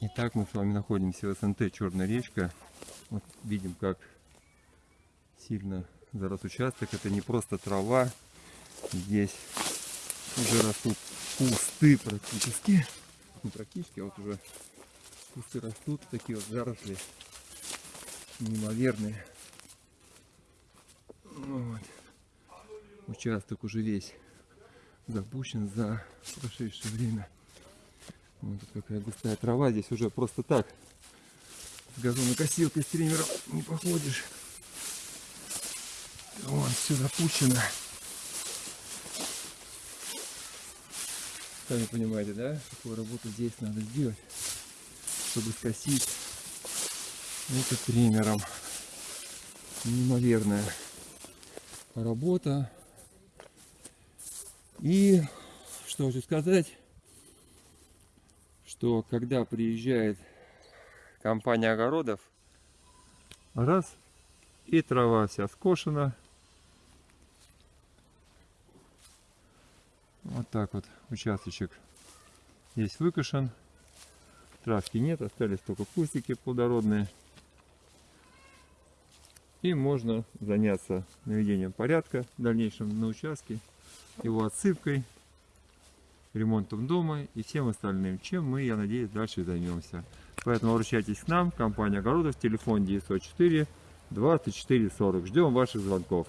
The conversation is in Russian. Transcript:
Итак, мы с вами находимся в СНТ Черная речка. Вот видим, как сильно зарос участок. Это не просто трава. Здесь уже растут кусты практически. Не практически, а вот уже кусты растут. Такие вот заросли неимоверные. Вот. Участок уже весь запущен за прошедшее время. Вот тут какая густая трава. Здесь уже просто так с газонокосилкой с триммером не походишь. Вон, все запущено. Сами понимаете, да? Какую работу здесь надо сделать, чтобы скосить это триммером. Неимоверная работа. И что хочу сказать, что когда приезжает компания огородов, раз, и трава вся скошена. Вот так вот участочек здесь выкошен. Травки нет, остались только кустики плодородные. И можно заняться наведением порядка в дальнейшем на участке, его отсыпкой, ремонтом дома и всем остальным, чем мы, я надеюсь, дальше займемся. Поэтому обращайтесь к нам, компания Огородов, телефон 904 24 40. Ждем ваших звонков.